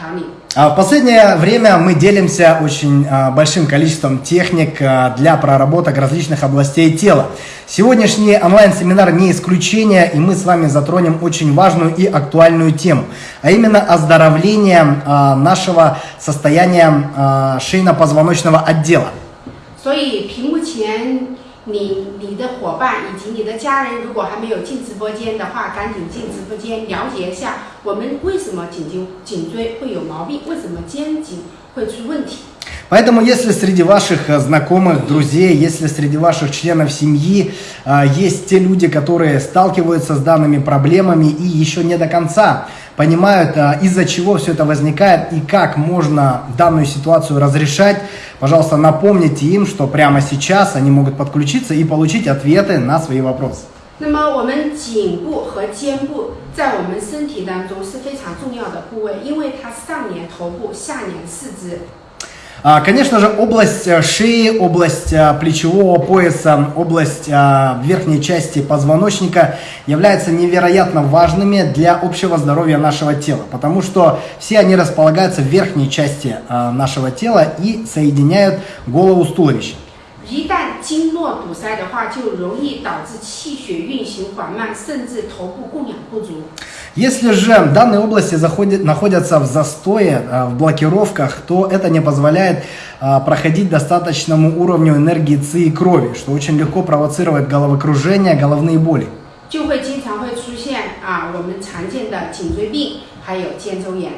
那我给大家带来了很多很多手法的展示，今天同样也会给大家带来一个我们最常见而且是需求量最大的一个调理方案——肩颈调理。 А В последнее время мы делимся очень а, большим количеством техник а, для проработок различных областей тела. Сегодняшний онлайн-семинар не исключение, и мы с вами затронем очень важную и актуальную тему, а именно оздоровление а, нашего состояния а, шейно-позвоночного отдела. 所以屏幕前 你你的伙伴以及你的家人，如果还没有进直播间的话，赶紧进直播间了解一下我们为什么颈颈颈椎会有毛病，为什么肩颈会出问题。 Поэтому, если среди ваших э, знакомых, друзей, если среди ваших членов семьи э, есть те люди, которые сталкиваются с данными проблемами и еще не до конца понимают, э, из-за чего все это возникает и как можно данную ситуацию разрешать, пожалуйста, напомните им, что прямо сейчас они могут подключиться и получить ответы на свои вопросы. 那么我们颈部和肩部在我们身体当中是非常重要的部位，因为它上连头部，下连四肢。 А, Конечно же, область э, шеи, область э, плечевого пояса, область э, верхней части позвоночника являются невероятно важными для общего здоровья нашего тела, потому что все они располагаются в верхней части нашего тела и соединяют голову с туловищем. 一旦经络堵塞的话，就容易导致气血运行缓慢，甚至头部供氧不足。 Если же данные области заходят, находятся в застое, э, в блокировках, то это не позволяет э, проходить достаточному уровню энергии ЦИ и крови, что очень легко провоцирует головокружение, головные боли. 就会经常会出现啊我们常见的颈椎病，还有肩周炎。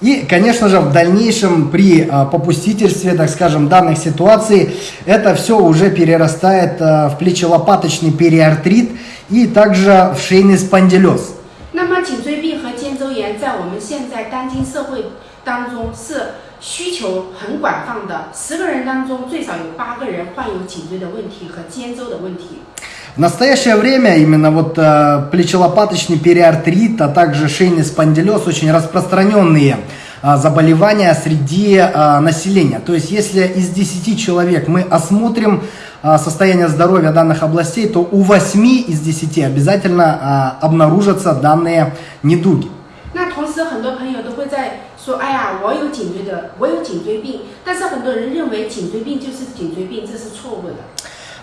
И, конечно же, в дальнейшем при э, попустительстве, так скажем, данных ситуаций, это все уже перерастает э, в плечелопаточный периартрит и также в шейный спондилез. 那么颈椎病和肩周炎在我们现在当今社会当中是需求很广泛的，十个人当中最少有八个人患有颈椎的问题和肩周的问题。 В настоящее время именно вот э, плечелопаточный периартрит, а также шейный спондилез очень распространенные а, заболевания среди а, населения. То есть если из 10 человек мы осмотрим а, состояние здоровья данных областей, то у 8 из 10 обязательно а, обнаружатся данные недуги. 那同时，很多朋友都会在说：“哎呀，我有颈椎的，我有颈椎病。”但是很多人认为颈椎病就是颈椎病，这是错误的。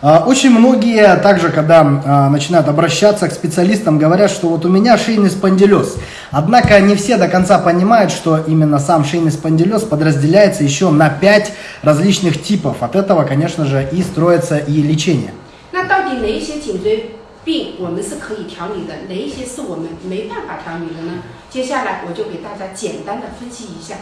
А, Очень многие также, когда а, начинают обращаться к специалистам, говорят, что вот у меня шейный спондилез. Однако не все до конца понимают, что именно сам шейный спондилез подразделяется еще на 5 различных типов. От этого, конечно же, и строится и лечение. 那到底哪一些颈椎病我们是可以调理的，哪一些是我们没办法调理的呢？接下来我就给大家简单的分析一下。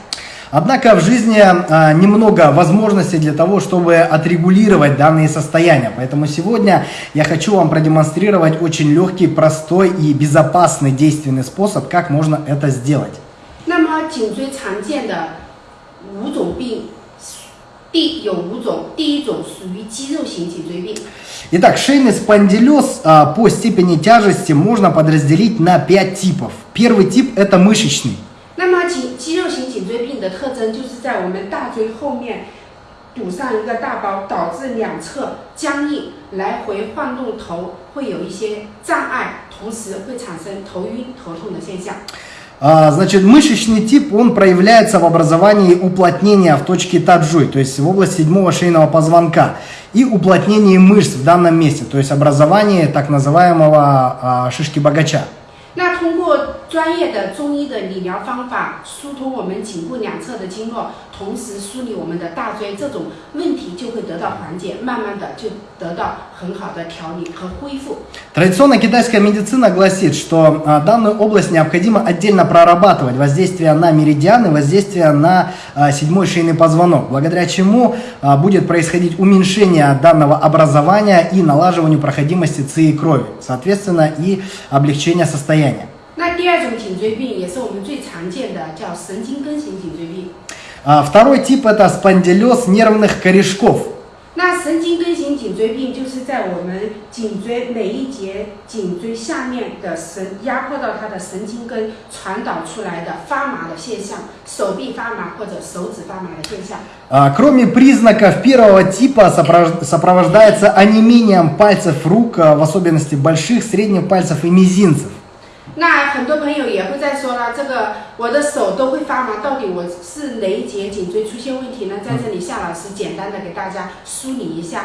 Однако в жизни а, немного возможностей для того, чтобы отрегулировать данные состояния. Поэтому сегодня я хочу вам продемонстрировать очень легкий, простой и безопасный действенный способ, как можно это сделать. 那么颈椎常见的五种病，第有五种，第一种属于肌肉型颈椎病。 Итак, шейный спондилез а, по степени тяжести можно подразделить на 5 типов. Первый тип это мышечный. 那么颈肌肉型颈椎病 的特征就是在我们大椎后面堵上一个大包，导致两侧僵硬，来回晃动头会有一些障碍，同时会产生头晕头痛的现象。 А, Значит, мышечный тип, он проявляется в образовании уплотнения в точке таджуй, то есть в области седьмого шейного позвонка, и уплотнении мышц в данном месте, то есть образовании так называемого а, шишки богача. 那通过专业的中医的理疗方法，疏通我们颈部两侧的经络，同时梳理我们的大椎，这种问题就会得到缓解，慢慢的就得到很好的调理和恢复。 Традиционная китайская медицина гласит, что а, данную область необходимо отдельно прорабатывать, воздействие на меридианы, воздействие на а, седьмой шейный позвонок, благодаря чему а, будет происходить уменьшение данного образования и налаживанию проходимости ЦИ и крови, соответственно и облегчение состояния. 那第二种颈椎病也是我们最常见的，叫神经根型颈椎病。 А, Второй тип это спондилез нервных корешков. 那神经根型颈椎病就是在我们颈椎每一节颈椎下面的神压迫到它的神经根传导出来的发麻的现象，手臂发麻或者手指发麻的现象。 А, Кроме признаков первого типа сопровож- сопровождается онемением пальцев рук, а, в особенности больших, средних пальцев и мизинцев. 那很多朋友也会在说了，这个我的手都会发麻，到底我是哪一节颈椎出现问题呢？在这里，夏老师简单的给大家梳理一下。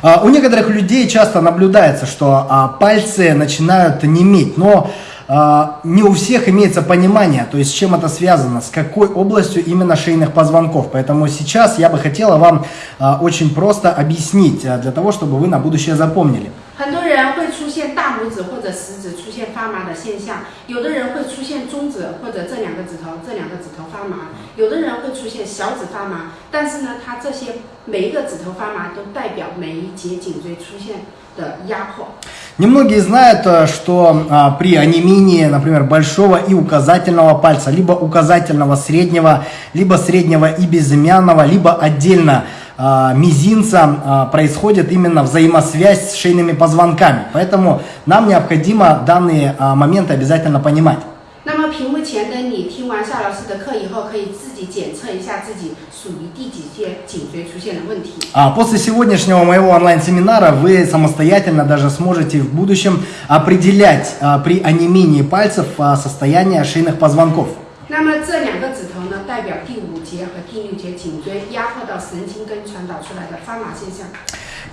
А, У некоторых людей часто наблюдается, что а, пальцы начинают неметь, но а, не у всех имеется понимание, то есть с чем это связано, с какой областью именно шейных позвонков. Поэтому сейчас я бы хотела вам а, очень просто объяснить, а, для того, чтобы вы на будущее запомнили. 很多人会出现大拇指或者食指出现发麻的现象，有的人会出现中指或者这两个指头这两个指头发麻，有的人会出现小指发麻。但是呢，它这些每一个指头发麻都代表每一节颈椎出现的压迫。 Немногие знают, э, что а, при онемении, например, большого и указательного пальца, либо указательного среднего, либо среднего и безымянного, либо отдельно а, мизинца а, происходит именно взаимосвязь с шейными позвонками. Поэтому нам необходимо данные а, моменты обязательно понимать. 那么屏幕前的你听完夏老师的课以后，可以自己检测一下自己属于第几节颈椎出现的问题。 А После сегодняшнего моего онлайн-семинара вы самостоятельно даже сможете в будущем определять а, при онемении пальцев а, состояние шейных позвонков. 那么这两个指头呢，代表第 根传导出来的发麻现象。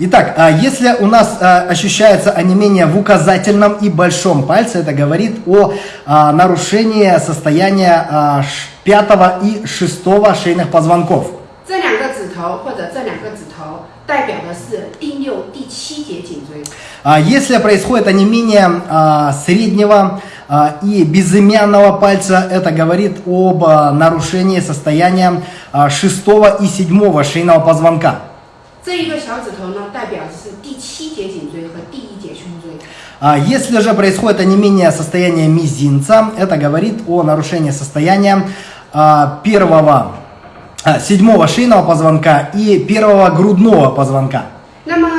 Итак, а, если у нас а, ощущается онемение в указательном и большом пальце, это говорит о а, нарушении состояния а, ш- пятого и шестого шейных позвонков. 这两个指头或者这两个指头代表的是第六、第七节颈椎。 А, Если происходит онемение а, среднего а, и безымянного пальца, это говорит об а, нарушении состояния а, шестого и седьмого шейного позвонка. 这一个小指头呢，代表的是第七节颈椎和第一节胸椎。 А Если же происходит онемение состояния мизинца, это говорит о нарушении состояния а, первого, а, седьмого шейного позвонка и первого грудного позвонка. 那么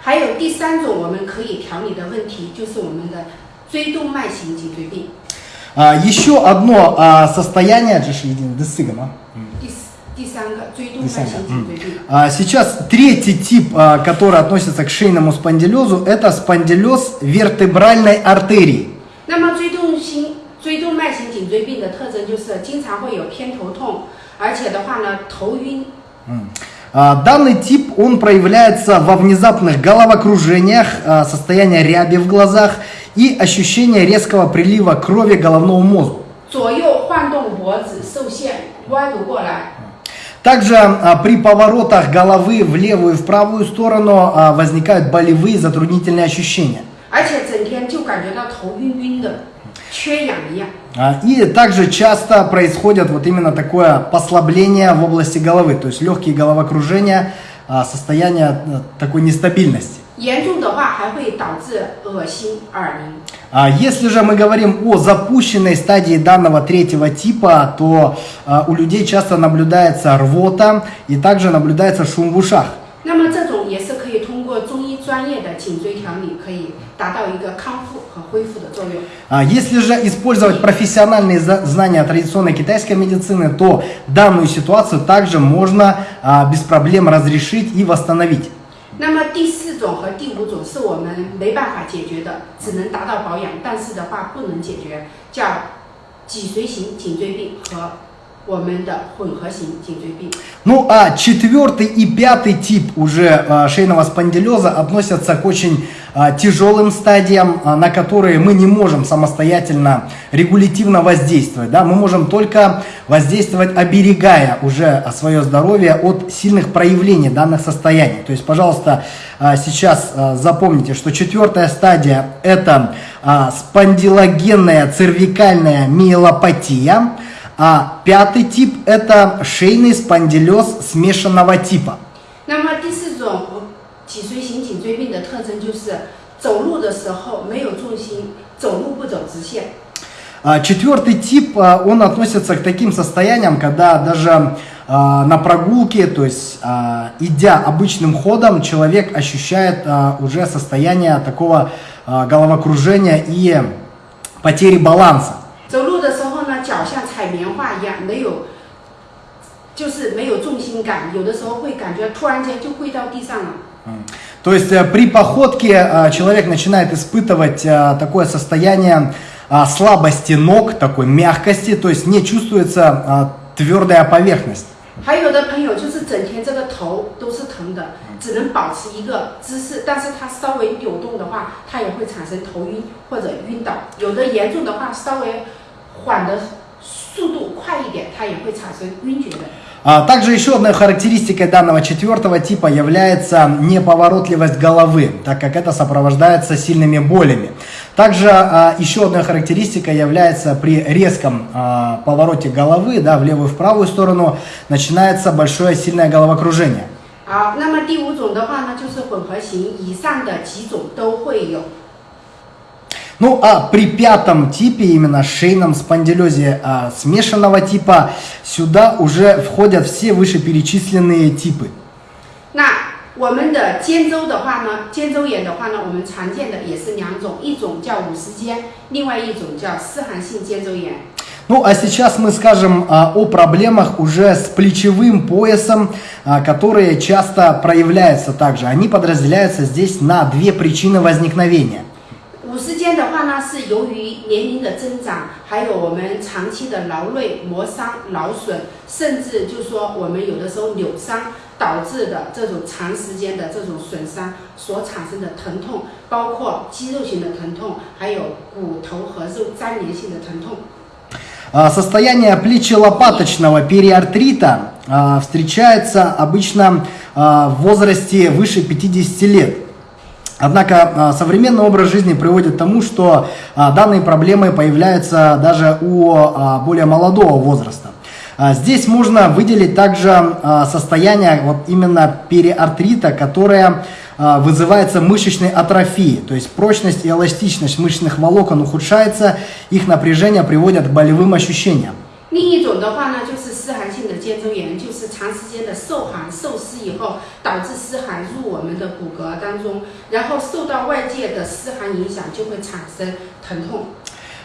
还有第三种我们可以调理的问题，就是我们的椎动脉型颈椎病。 а, еще а, третий тип, а, который относится к шейному спондилезу, это спондилез вертебральной артерии. А, тип он проявляется во внезапных головокружениях, а, состоянии ряби в глазах и ощущение резкого прилива крови к головному мозгу. Также а, при поворотах головы в левую и в правую сторону а, возникают болевые затруднительные ощущения. А, и также часто происходит вот именно такое послабление в области головы, то есть легкие головокружения, состояние такой нестабильности. Если же мы говорим о запущенной стадии данного третьего типа, то э, у людей часто наблюдается рвота и также наблюдается шум в ушах. Если же использовать профессиональные знания традиционной китайской медицины, то данную ситуацию также можно а, без проблем разрешить и восстановить. 那么第四种和第五种是我们没办法解决的，只能达到保养，但是的话不能解决，叫脊髓型颈椎病和我们的混合型颈椎病。 Ну а четвертый и пятый тип уже а, шейного спондилеза относятся к очень а, А, тяжелым стадиям, а, на которые мы не можем самостоятельно регулятивно воздействовать. Да? Мы можем только воздействовать, оберегая уже а, свое здоровье от сильных проявлений данных состояний. То есть, пожалуйста, сейчас запомните, что четвертая стадия – это спондилогенная цервикальная миелопатия, а пятый тип – это шейный спондилез смешанного типа. Нам один. 脊髓型颈椎病的特征就是走路的时候没有重心，走路不走直线。 А Четвертый тип, а, он относится к таким состояниям, когда даже а, на прогулке, то есть а, идя обычным ходом, человек ощущает а, уже состояние такого а, головокружения и потери баланса. 走路的时候呢，脚像踩棉花一样，没有，就是没有重心感，有的时候会感觉突然间就跪到地上了。 То есть э, при походке э, человек начинает испытывать э, такое состояние а, слабости ног, такой мягкости, то есть не чувствуется а, твердая поверхность. 还有的朋友就是整天这个头都是疼的，只能保持一个姿势，但是他稍微扭动的话，他也会产生头晕或者晕倒。有的严重的话，稍微缓的速度快一点，他也会产生晕厥的。 А, Также еще одной характеристикой данного четвертого типа является неповоротливость головы, так как это сопровождается сильными болями. Также а, еще одной характеристикой является при резком а, повороте головы да, в левую и в правую сторону начинается большое сильное головокружение. 好，那么第五种的话呢，就是混合型，以上的几种都会有。 Ну а при пятом типе, именно шейном спондилезе а, смешанного типа, сюда уже входят все вышеперечисленные типы. 那我们的肩周的话呢，肩周炎的话呢，我们常见的也是两种，一种叫五十肩，另外一种叫湿寒性肩周炎。 Ну а сейчас мы скажем а, о проблемах уже с плечевым поясом, а, которые часто проявляются также. Они подразделяются здесь на две причины возникновения. 五十肩的话呢，是由于年龄的增长，还有我们长期的劳累、磨伤、劳损，甚至就说我们有的时候扭伤导致的这种长时间的这种损伤所产生的疼痛，包括肌肉型的疼痛，还有骨头和肉粘连性的疼痛。 А, Состояние плечелопаточного периартрита а, встречается обычно а, в возрасте выше 50 лет. Однако а, современный образ жизни приводит к тому, что а, данные проблемы появляются даже у а, более молодого возраста. Здесь можно выделить также состояние вот именно периартрита, которое вызывается мышечной атрофией, то есть прочность и эластичность мышечных волокон ухудшается, их напряжение приводит к болевым ощущениям. 另一种的话呢，就是湿寒性的肩周炎，就是长时间的受寒受湿以后，导致湿寒入我们的骨骼当中，然后受到外界的湿寒影响，就会产生疼痛。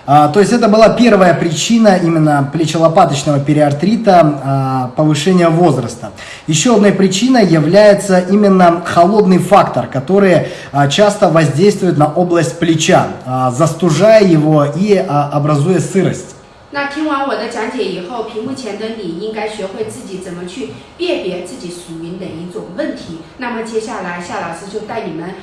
А, То есть это была первая причина именно плечелопаточного периартрита а, повышения возраста. Еще одной причиной является именно холодный фактор, который а, часто воздействует на область плеча, а, застужая его и а, образуя сырость. 那听完我的讲解以后，屏幕前的你应该学会自己怎么去辨别自己属于哪一种问题。那么接下来夏老师就带你们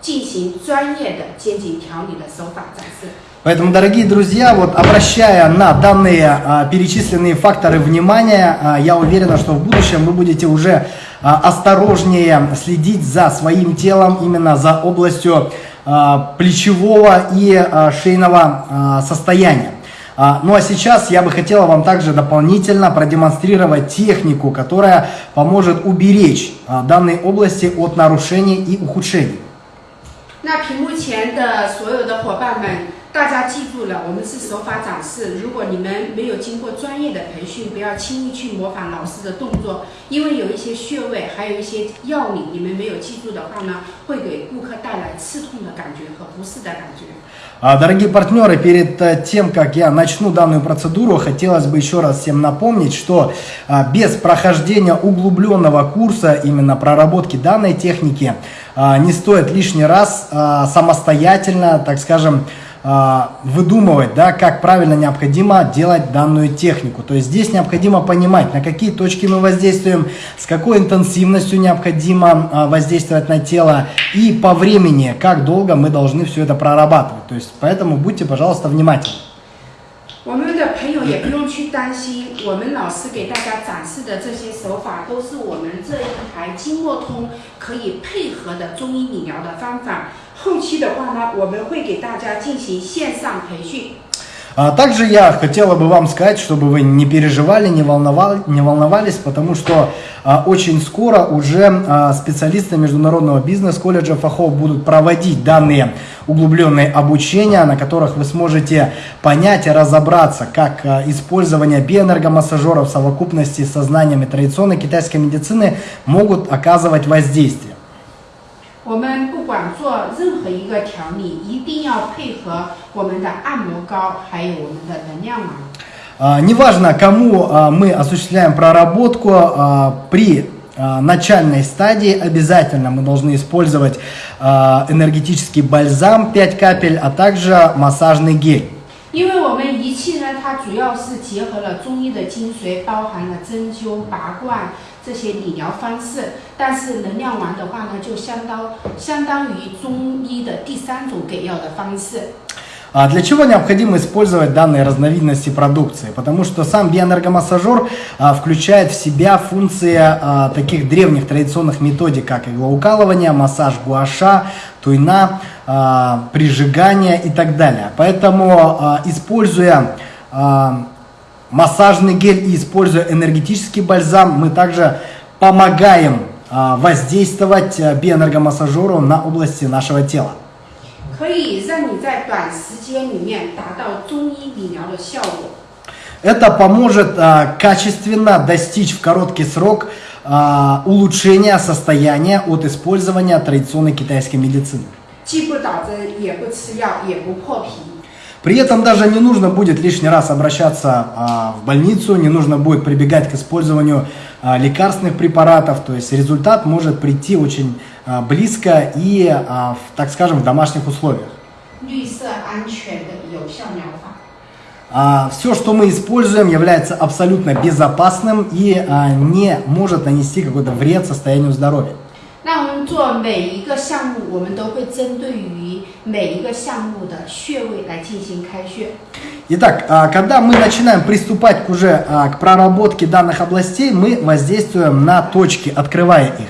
进行专业的肩颈调理的手法展示。 Поэтому, дорогие друзья, вот обращая на данные а, перечисленные факторы внимания, а, я уверена, что в будущем вы будете уже а, осторожнее следить за своим телом, именно за областью а, плечевого и а, шейного а, состояния. А, Ну а сейчас я бы хотела вам также дополнительно продемонстрировать технику, которая поможет уберечь а, данные области от нарушений и ухудшений. 那屏幕前的所有的伙伴们， 大家记住了，我们是手法展示。如果你们没有经过专业的培训，不要轻易去模仿老师的动作，因为有一些穴位，还有一些要领，你们没有记住的话呢，会给顾客带来刺痛的感觉和不适的感觉。 А, Дорогие партнеры, перед э, тем, как я начну данную процедуру, хотелось бы еще раз всем напомнить, что а, без прохождения углубленного курса именно проработки данной техники а, не стоит лишний раз а, самостоятельно, так скажем, а, выдумывать, да, как правильно необходимо делать данную технику. То есть здесь необходимо понимать, на какие точки мы воздействуем, с какой интенсивностью необходимо а, воздействовать на тело и по времени, как долго мы должны все это прорабатывать. То есть поэтому будьте, пожалуйста, внимательны. 也不用去担心，我们老师给大家展示的这些手法，都是我们这一台经络通可以配合的中医理疗的方法。后期的话呢，我们会给大家进行线上培训。А также я хотела бы вам сказать, чтобы вы не переживали, не, волновали, не волновались, потому что а, очень скоро уже а, специалисты Международного бизнес-колледжа ФАХО будут проводить данные углубленные обучения, на которых вы сможете понять и разобраться, как использование биоэнергомассажеров в совокупности со знаниями традиционной китайской медицины могут оказывать воздействие. 我们不管做任何一个调理，一定要配合我们的按摩膏，还有我们的能量丸。 А, Неважно, кому а, мы осуществляем проработку, а, при а, начальной стадии обязательно мы должны использовать а, энергетический бальзам 5 капель, а также массажный гель. 因为我们仪器呢，它主要是结合了中医的精髓，包含了针灸、拔罐 这些理疗方式。但是能量丸的话呢，就相当相当于中医的第三种给药的方式。 А Для чего необходимо использовать данные разновидности продукции? Потому что сам биоэнергомассажер а, включает в себя функции а, таких древних традиционных методик, как иглоукалывание, массаж гуаша, туйна, а, прижигание и так далее. Поэтому, а, используя а, массажный гель и используя энергетический бальзам, мы также помогаем а, воздействовать а, биоэнергомассажеру на области нашего тела. 可以让你在短时间里面达到中医理疗的效果。 Это поможет а, качественно достичь в короткий срок а, улучшения состояния от использования традиционной китайской медицины. 既不打针，也不吃药，也不破皮。 При этом даже не нужно будет лишний раз обращаться а, в больницу, не нужно будет прибегать к использованию а, лекарственных препаратов, то есть результат может прийти очень а, близко и, а, в, так скажем, в домашних условиях. 绿色安全的有效疗法。 А, все, что мы используем, является абсолютно безопасным и а, не может нанести какой-то вред состоянию здоровья. 那我们做每一个项目，我们都会针对于 每一个项目的穴位来进行开穴。 Итак, а, когда мы начинаем приступать к уже а, к проработке данных областей, мы воздействуем на точки, открывая их.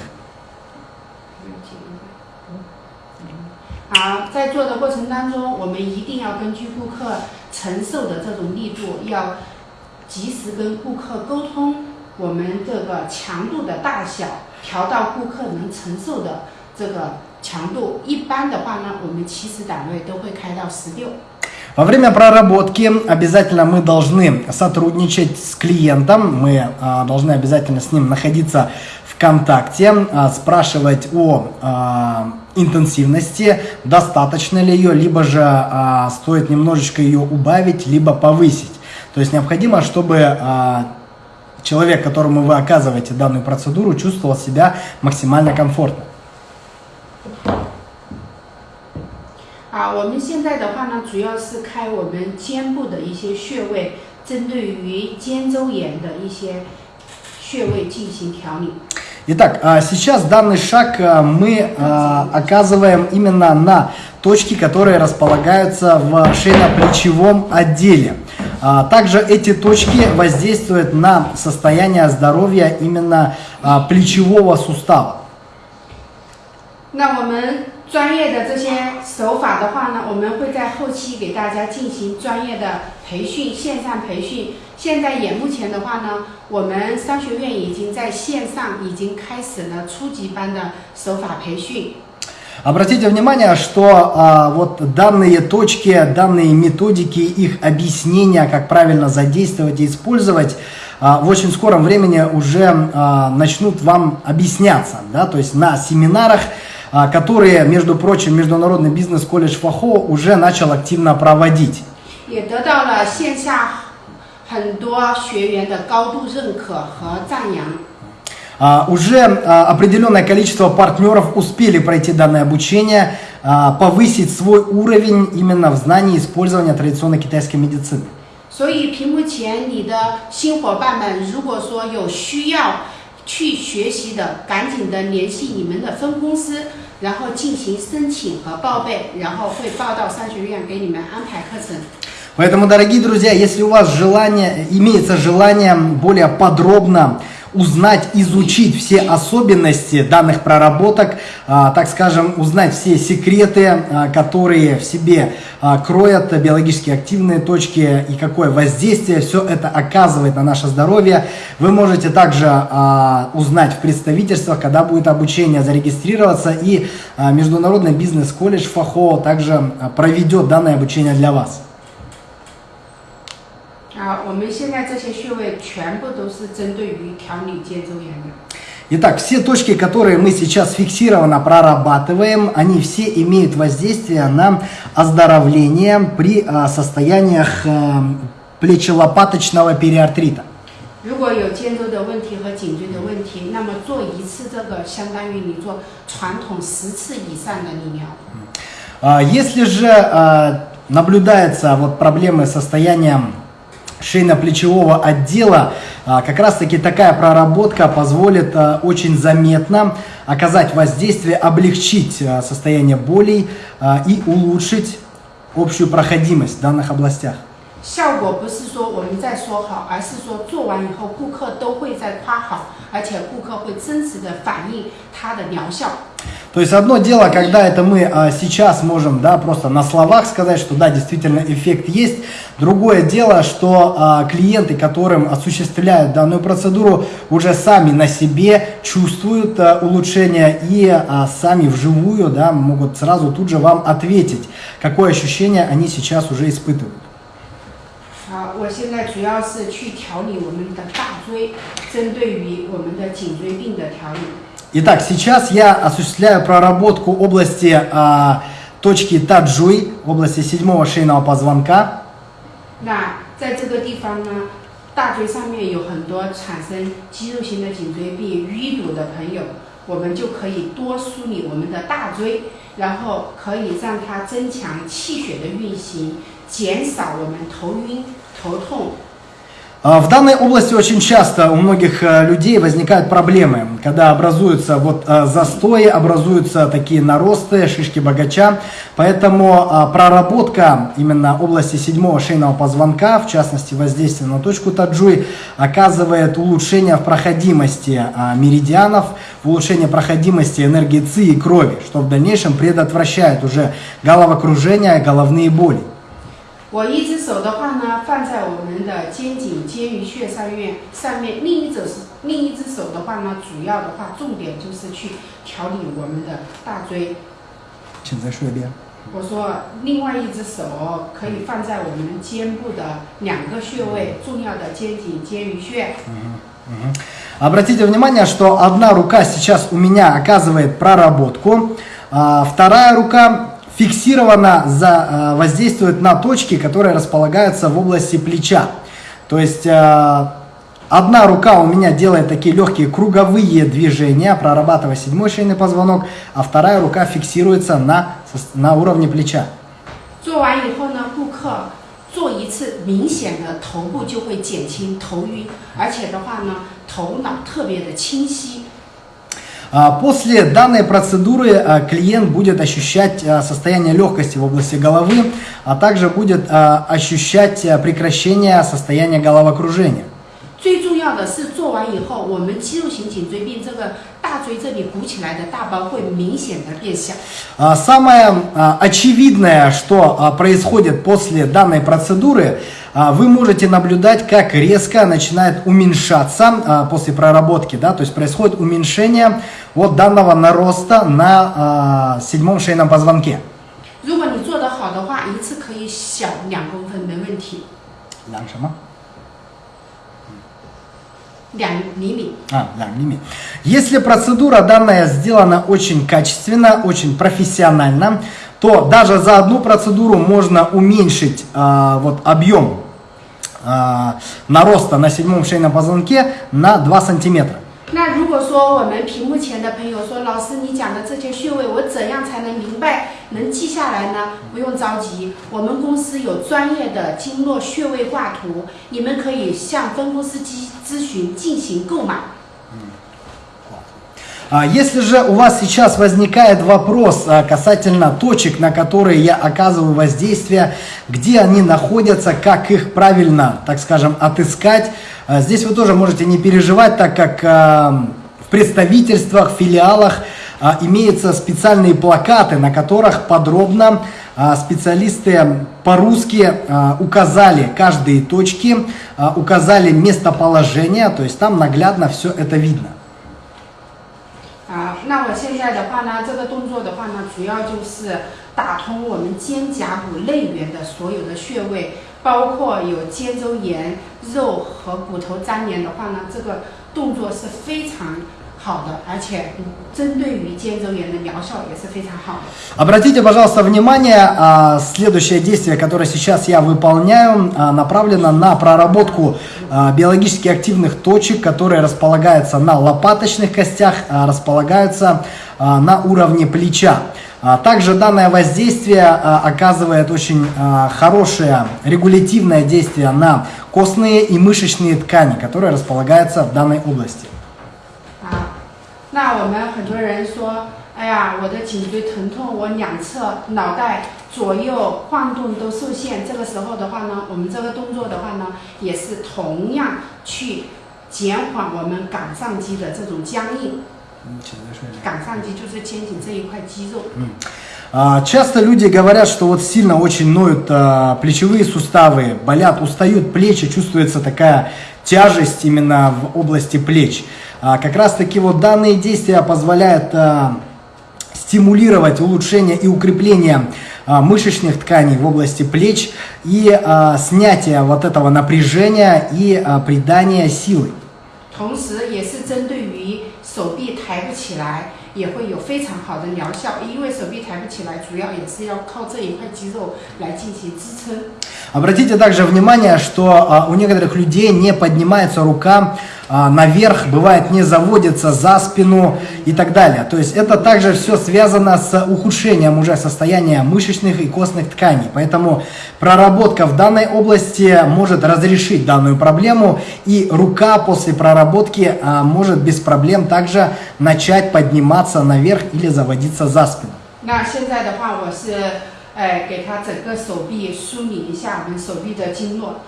好，在做的过程当中，我们一定要根据顾客承受的这种力度，要及时跟顾客沟通，我们这个强度的大小调到顾客能承受的这个 强度。一般的话呢，我们起始档位都会开到十六。 Во время проработки обязательно мы должны сотрудничать с клиентом, мы а, должны обязательно с ним находиться в контакте, а, спрашивать о а, интенсивности, достаточно ли ее, либо же а, стоит немножечко ее убавить, либо повысить. То есть необходимо, чтобы а, человек, которому вы оказываете данную процедуру, чувствовал себя максимально комфортно. 啊，我们现在的话呢，主要是开我们肩部的一些穴位，针对于肩周炎的一些穴位进行调理。 Итак, а, сейчас данный шаг а, мы а, оказываем именно на точки, которые располагаются в шейно-плечевом отделе. А, Также эти точки воздействуют на состояние здоровья именно а, плечевого сустава. 那我们 专业的这些手法的话呢，我们会在后期给大家进行专业的培训，线上培训。现在也目前的话呢，我们商学院已经在线上已经开始了初级班的手法培训。 Обратите внимание, что а, вот данные точки, данные методики, их объяснения, как правильно задействовать и использовать, а, в очень скором времени уже а, начнут вам объясняться, да, то есть на семинарах, а, которые, между прочим, Международный бизнес-колледж ФАХО уже начал активно проводить. 也得到了线下很多学员的高度认可和赞扬。 А, Уже а, определенное количество партнеров успели пройти данное обучение, а, повысить свой уровень именно в знании использования традиционной китайской медицины. 所以屏幕前你的新伙伴们，如果说有需要 去学习的，赶紧的联系你们的分公司，然后进行申请和报备，然后会报到商学院给你们安排课程。 Поэтому, дорогие друзья, если у вас желание, имеется желание более подробно узнать, изучить все особенности данных проработок, а, так скажем, узнать все секреты, а, которые в себе а, кроют биологически активные точки и какое воздействие все это оказывает на наше здоровье. Вы можете также узнать в представительствах, когда будет обучение, зарегистрироваться и Международный бизнес-колледж ФАХО также проведет данное обучение для вас. 啊，我们现在这些穴位全部都是针对于调理肩周炎的。Итак, все точки, которые мы сейчас фиксированно прорабатываем, они все имеют воздействие на оздоровление при а, состояниях а, плечелопаточного периартрита. 如果有肩周的问题和颈椎的问题，那么做一次这个相当于你做传统十次以上的理疗。Если же наблюдается вот проблемы с состоянием шейно-плечевого отдела, а, как раз таки такая проработка позволит а, очень заметно оказать воздействие, облегчить а, состояние болей и улучшить общую проходимость в данных областях. 效果不是说我们在说好，而是说做完以后顾客都会在夸好，而且顾客会真实的反映它的疗效。 То есть одно дело, когда это мы а, сейчас можем да, просто на словах сказать, что да, действительно эффект есть. Другое дело, что а, клиенты, которым осуществляют данную процедуру, уже сами на себе чувствуют а, улучшение и а, сами вживую да, могут сразу тут же вам ответить, какое ощущение они сейчас уже испытывают. 啊，我现在主要是去调理我们的大椎，针对于我们的颈椎病的调理。 Итак, сейчас я осуществляю проработку области а, точки таджуй, области седьмого шейного позвонка. 那在这个地方呢，大椎上面有很多产生肌肉型的颈椎病淤堵的朋友，我们就可以多梳理我们的大椎，然后可以让它增强气血的运行，减少我们头晕、头痛。 В данной области очень часто у многих людей возникают проблемы, когда образуются вот застои, образуются такие наросты, шишки богача. Поэтому проработка именно области седьмого шейного позвонка, в частности воздействие на точку таджуй, оказывает улучшение в проходимости меридианов, улучшение проходимости энергии ЦИ и крови, что в дальнейшем предотвращает уже головокружение, головные боли. 我一只手的话呢，放在我们的肩颈肩鱼穴上面，上面另一只是另一只手的话呢，主要的话重点就是去调理我们的大椎。请再说一遍。我说另外一只手可以放在我们肩部的两个穴位，重要的肩颈肩鱼穴。Обратите внимание, что одна рука сейчас у меня оказывает проработку, а вторая рука фиксированно за, э, воздействует на точки, которые располагаются в области плеча. То есть э, одна рука у меня делает такие легкие круговые движения, прорабатывая седьмой шейный позвонок, а вторая рука фиксируется на, на уровне плеча. 做完以后呢，顾客做一次，明显的头部就会减轻头晕，而且的话呢，头脑特别的清晰。 а, после данной процедуры а, клиент будет ощущать а, состояние легкости в области головы, а также будет ощущать прекращение состояния головокружения. 最重要的是，做完以后，我们肌肉型颈椎病这个大椎这里鼓起来的大包会明显的变小。Самое очевидное, что происходит после данной процедуры, а, вы можете наблюдать, как резко начинает уменьшаться а, после проработки, да, то есть происходит уменьшение вот данного нароста на а, седьмом шейном позвонке. Если процедура данная сделана очень качественно, очень профессионально, то даже за одну процедуру можно уменьшить а, вот, объем. нароста на седьмом шейном позвонке на 2 сантиметра. 那如果说我们屏幕前的朋友说，老师你讲的这些穴位，我怎样才能明白、能记下来呢？不用着急，我们公司有专业的经络穴位挂图，你们可以向分公司咨咨询进行购买。 А Если же у вас сейчас возникает вопрос а, касательно точек, на которые я оказываю воздействие, где они находятся, как их правильно, так скажем, отыскать, а, здесь вы тоже можете не переживать, так как а, в представительствах, филиалах а, имеются специальные плакаты, на которых подробно а, специалисты по-русски а, указали каждые точки, а, указали местоположение, то есть там наглядно все это видно. 啊，那我现在的话呢，这个动作的话呢，主要就是打通我们肩胛骨内缘的所有的穴位，包括有肩周炎、肉和骨头粘连的话呢，这个动作是非常好的，而且针对于肩周炎的疗效也是非常好的。 Обратите, пожалуйста, внимание, а, следующее действие, которое сейчас я выполняю, а, направлено на проработку а, биологически активных точек, которые располагаются на лопаточных костях, а, располагаются а, на уровне плеча. А, Также данное воздействие а, оказывает очень а, хорошее регулятивное действие на костные и мышечные ткани, которые располагаются в данной области. 啊，那我们很多人说，哎呀，我的颈椎疼痛，我两侧脑袋左右晃动都受限。这个时候的话呢，我们这个动作的话呢，也是同样去减缓我们冈上肌的这种僵硬。冈上肌就是肩颈这一块肌肉。 А, Часто люди говорят, что вот сильно очень ноют а, плечевые суставы, болят, устают плечи, чувствуется такая тяжесть именно в области плеч. А, Как раз таки вот данные действия позволяют а, стимулировать улучшение и укрепление а, мышечных тканей в области плеч и а, снятие вот этого напряжения и а, придание силы. 同时也是针对于手臂抬不起来，也会有非常好的疗效。因为手臂抬不起来，主要也是要靠这一块肌肉来进行支撑。 Обратите также внимание, что а, у некоторых людей не поднимается рука а, наверх, бывает не заводится за спину и так далее. То есть это также все связано с ухудшением уже состояния мышечных и костных тканей. Поэтому проработка в данной области может разрешить данную проблему, и рука после проработки а, может без проблем также начать подниматься наверх или заводиться за спину. 那现在的话，我是 呃给他整个手臂梳理一下我们手臂的经络。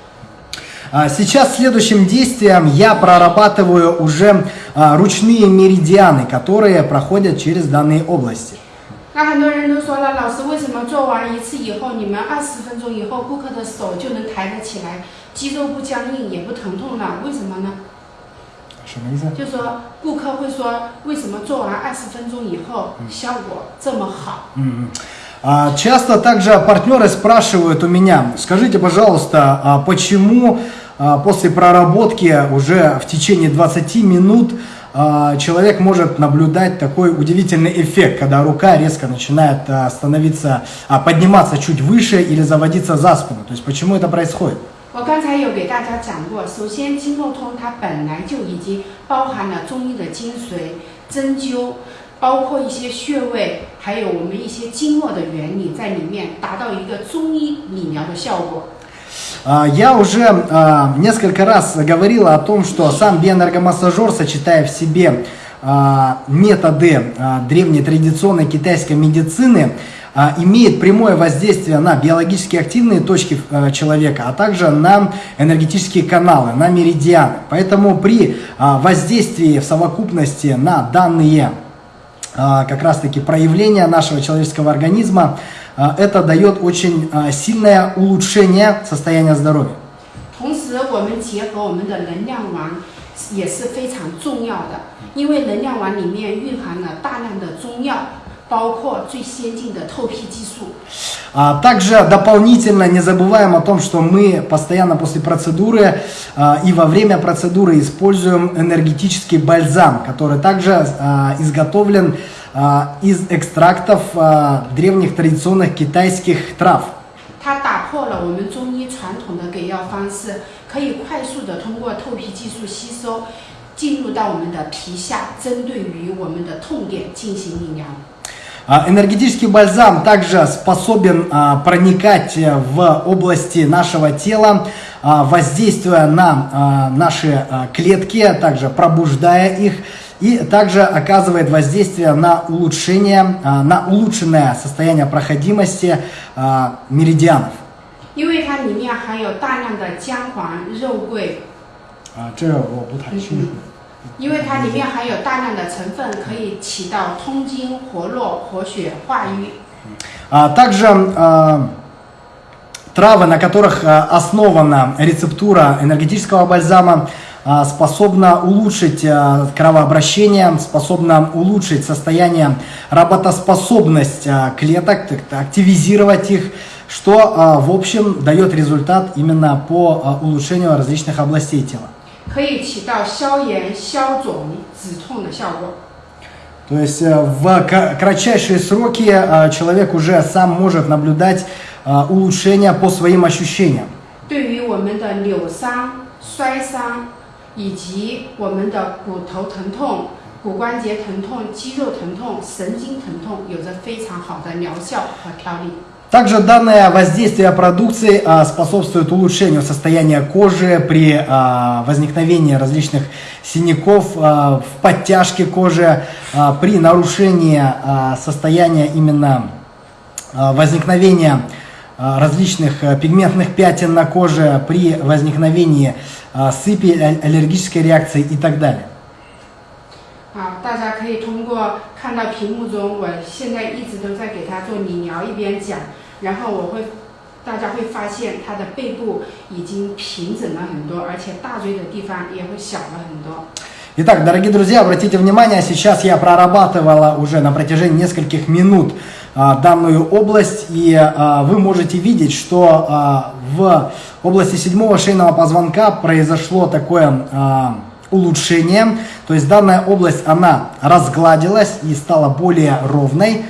А, Сейчас следующим действием я прорабатываю уже а, ручные меридианы, которые проходят через данные области. 那很多人都说了，老师为什么做完一次以后，你们二十分钟以后顾客的手就能抬得起来，肌肉不僵硬也不疼痛了？为什么呢？就说顾客会说，为什么做完二十分钟以后效果这么好？ Мгм. А, Часто также партнеры спрашивают у меня, скажите, пожалуйста, а почему а, после проработки уже в течение 20 минут а, человек может наблюдать такой удивительный эффект, когда рука резко начинает а, становиться, а, подниматься чуть выше или заводиться за спину. То есть почему это происходит? 我刚才有给大家讲过，首先经络通它本来就已经包含了中医的精髓、针灸， 包括一些穴位，还有我们一些经络的原理在里面，达到一个中医理疗的效果。 А, Я уже а, несколько раз говорил о том, что сам биоэнергомассажер, сочетая в себе а, методы а, древней традиционной китайской медицины, а, имеет прямое воздействие на биологически активные точки а, человека, а также на энергетические каналы, на меридианы. Поэтому при а, воздействии в совокупности на данные а, как раз-таки проявления нашего человеческого организма, а, это дает очень а, сильное улучшение состояния здоровья. 同时，我们结合我们的能量丸也是非常重要的，因为能量丸里面蕴含了大量的中药，包括最先进的透皮技术。 А Также дополнительно не забываем о том, что мы постоянно после процедуры а, и во время процедуры используем энергетический бальзам, который также а, изготовлен а, из экстрактов а, древних традиционных китайских трав. 它打破了我们中医传统的给药方式，可以快速的通过透皮技术吸收，进入到我们的皮下，针对于我们的痛点进行理疗。 А, Энергетический бальзам также способен а, проникать э, в области нашего тела, а, воздействуя на а, наши а, клетки, также пробуждая их и также оказывает воздействие на улучшение, а, на улучшенное состояние проходимости а, меридианов. 因为它里面含有大量的姜黄、肉桂， А, 这我不太清楚。 因为它里面含有大量的成分，可以起到通经、活络、活血、化瘀。 А, Также а, травы, на которых а, основана рецептура энергетического бальзама, а, способна улучшить а, кровообращение, способна улучшить состояние, работоспособность а, клеток, так- так, активизировать их, что а, в общем дает результат именно по а, улучшению различных областей тела. 可以起到消炎、消肿、止痛的效果。 То есть э, в ка- кратчайшие сроки а, человек уже сам может наблюдать а, улучшения по своим ощущениям. 对于我们的扭伤、摔伤，以及我们的骨头疼痛、骨关节疼痛、肌肉疼痛、神经疼痛，有着非常好的疗效和调理。 Также данное воздействие продукции а, способствует улучшению состояния кожи при а, возникновении различных синяков, а, в подтяжке кожи, а, при нарушении а, состояния именно а, возникновения а, различных а, пигментных пятен на коже, при возникновении а, сыпи, а- аллергической реакции и так далее. 啊，大家可以通过看到屏幕中，我现在一直都在给他做理疗，一边讲， 然后我会，大家会发现他的背部已经平整了很多，而且大椎的地方也会小了很多。 Итак, дорогие друзья, обратите внимание, сейчас я прорабатывала уже на протяжении нескольких минут а, данную область, и а, вы можете видеть, что а, в области седьмого шейного позвонка произошло такое а, улучшение, то есть данная область, она разгладилась и стала более ровной.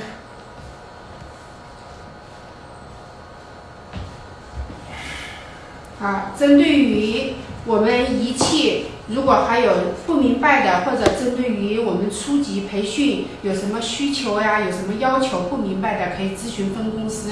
啊，针对于我们仪器，如果还有不明白的，或者针对于我们初级培训有什么需求呀，有什么要求不明白的，可以咨询分公司。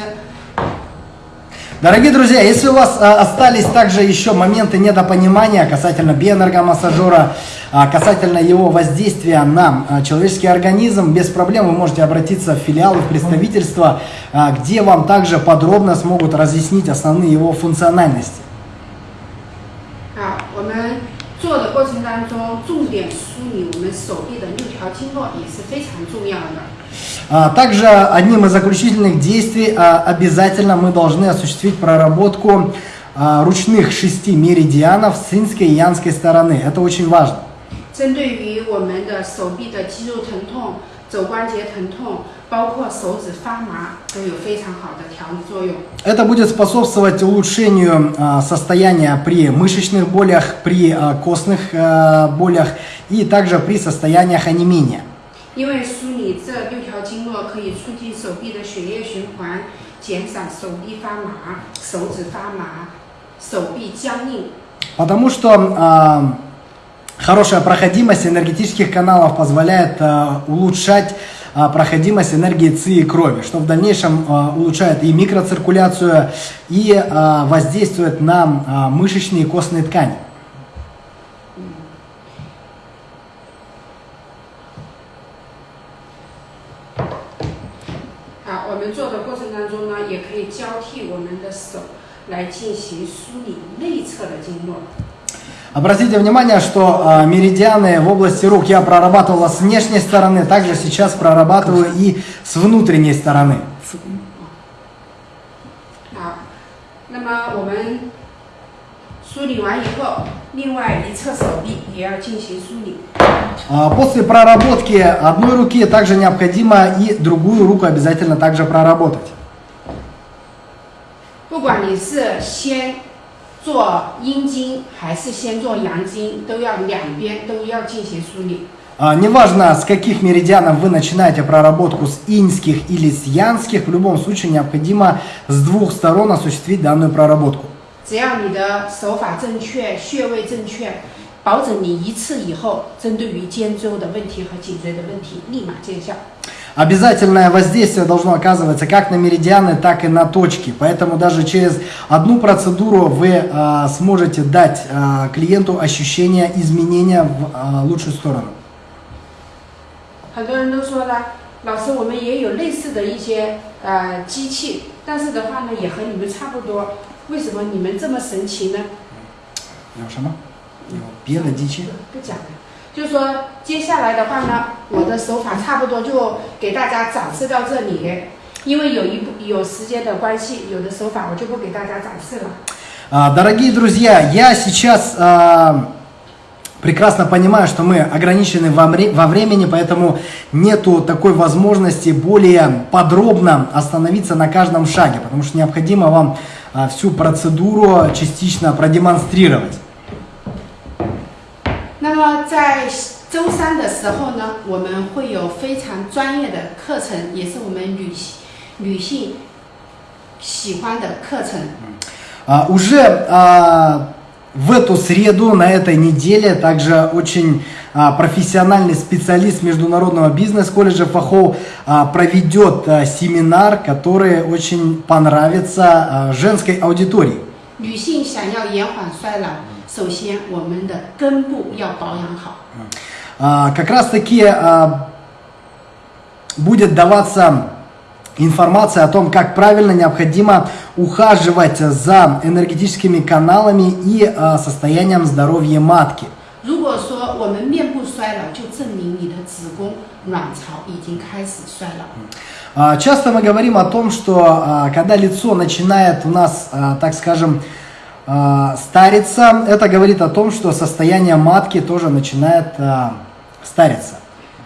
Дорогие друзья, если у вас а, остались также еще моменты недопонимания касательно биоэнергомассажера, а, касательно его воздействия на а, человеческий организм, без проблем вы можете обратиться в филиалы, в представительства, а, где вам также подробно смогут разъяснить основные его функциональности. 啊，我们做的过程当中，重点梳理我们手臂的六条经络也是非常重要的。 А, Также одним из заключительных действий а, обязательно мы должны осуществить проработку а, ручных шести меридианов с инской и янской стороны. Это очень важно. 针对于我们的手臂的肌肉疼痛、肘关节疼痛， это будет способствовать улучшению а, состояния при мышечных болях, при а, костных а, болях и также при состояниях анемии. Потому что хорошая проходимость энергетических каналов позволяет улучшать проходимость энергии ЦИ и крови, что в дальнейшем а, улучшает и микроциркуляцию, и а, воздействует на а, мышечные и костные ткани. Обратите внимание, что а, меридианы в области рук я прорабатывала с внешней стороны, также сейчас прорабатываю и с внутренней стороны. 啊，那么我们梳理完以后，另外一侧手臂也要进行梳理。 А, После проработки одной руки также необходимо и другую руку обязательно также проработать. 不管你是先 做阴经还是先做阳经，都要两边都要进行梳理。 А, Неважно, с каких меридианов вы начинаете проработку, с иньских или с янских, в любом случае необходимо с двух сторон осуществить данную проработку. 只要你的手法正确，穴位正确，保证你一次以后，针对于肩周的问题和颈椎的问题立马见效。 Обязательное воздействие должно оказываться как на меридианы, так и на точки. Поэтому даже через одну процедуру вы а, сможете дать а, клиенту ощущение изменения в а, лучшую сторону. 很多人都说了，老师，我们也有类似的一些呃机器，但是的话呢，也和你们差不多。为什么你们这么神奇呢？有什么？有别的机器？不讲了。 就是说，接下来的话呢，我的手法差不多就给大家展示到这里。因为有一部有时间的关系，有的手法我就不给大家展示了。А, Дорогие друзья, я сейчас а, прекрасно понимаю, что мы ограничены во вре- во времени, поэтому нету такой возможности более подробно остановиться на каждом шаге, потому что необходимо вам а, всю процедуру частично продемонстрировать. 那么在周三的时候呢，我们会有非常专业的课程，也是我们女女性喜欢的课程。 А, Уже а, в эту среду, на этой неделе, также очень а, профессиональный специалист Международного бизнес-колледжа ФАХО а, проведет а, семинар, который очень понравится а, женской аудитории. 女性想要延缓衰老， 首先我们的根部要保养好。 А, Как раз таки а, будет даваться информация о том, как правильно необходимо ухаживать за энергетическими каналами и а, состоянием здоровья матки. 如果说我们面部衰老，就证明你的子宫、卵巢已经开始衰老。 А, Часто мы говорим о том, что а, когда лицо начинает у нас, а, так скажем, а, стариться, это говорит о том, что состояние матки тоже начинает а, стариться.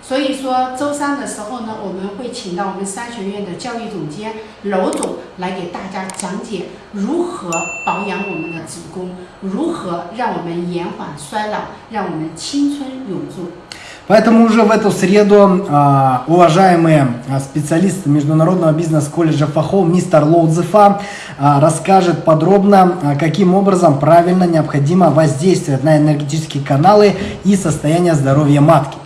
所以说，周三的时候呢，我们会请到我们商学院的教育总监娄总来给大家讲解如何保养我们的子宫，如何让我们延缓衰老，让我们青春永驻。 Поэтому уже в эту среду а, уважаемые а, специалисты Международного бизнес-колледжа ФАХО мистер Лоудзефа а, расскажет подробно, каким образом правильно необходимо воздействовать на энергетические каналы и состояние здоровья матки.